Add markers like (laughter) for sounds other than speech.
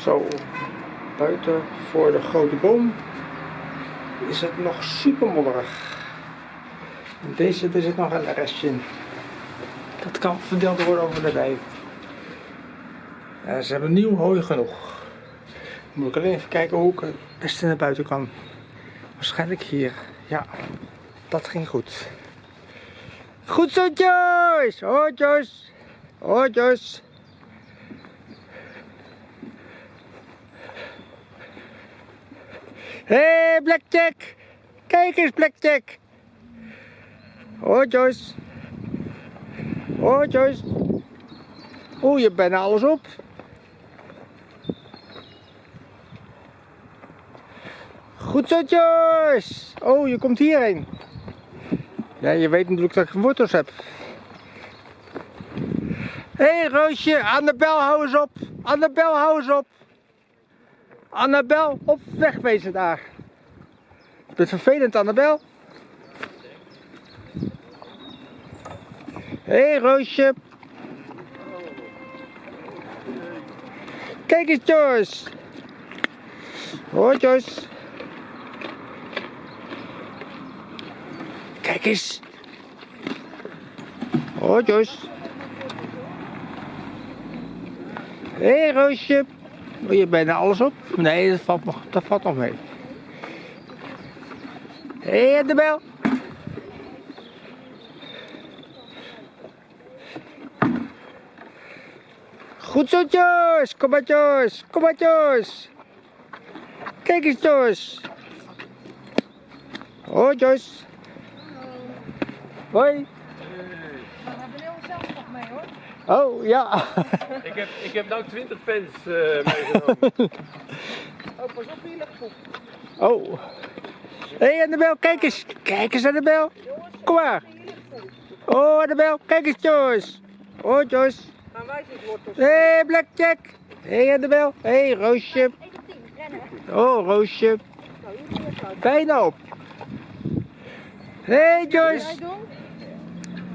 Zo, buiten voor de grote boom is het nog super modderig. In deze er zit nog een restje in. Dat kan verdeeld worden over de wei. Ja, ze hebben nieuw hooi genoeg. Moet ik alleen even kijken hoe ik het beste naar buiten kan. Waarschijnlijk hier. Ja, dat ging goed. Goed zo, Joyce! Hoi, Joyce! Hoi, Joyce! Hé, hey, Blackjack! Kijk eens, Blackjack! Hoi, Joyce! Hoi, Joyce! Oeh, je bijna alles op. Goed zo, Joyce! Oh, je komt hierheen. Ja, je weet natuurlijk dat ik wortels heb. Hé, hey, Roosje, Annabel, hou eens op. Annabel, hou eens op. Annabel, op wegwezen daar. Je bent vervelend, Annabel. Hé, hey, Roosje. Kijk eens, Joyce. Hoi, Joyce. Kijk eens. Hoi, Joyce. Hé, hey, Roosje. Oh, je bijna alles op? Nee, dat valt nog, dat valt nog mee. Hé, hey, de bel. Goed zo, Joyce. Kom maar, Joyce. Kom maar, Joyce. Kijk eens, Joyce. Hoi, Joyce. Hoi. We hebben heel zelf nog mee hoor. Oh, ja. Ik heb, ik heb nou 20 fans uh, meegenomen. (laughs) Oh, pas op, hier. Oh. Hé, hey, Annabel, kijk eens. Kijk eens, Annabel. Kom maar. Oh, Annabel, kijk eens, Joyce. Oh, Joyce. Gaan wij eens wortels. Hé, hey, Blackjack. Hé, hey, Annabel. Hé, hey, Roosje. Oh, Roosje. Bijna op. Hé, hey, Joyce.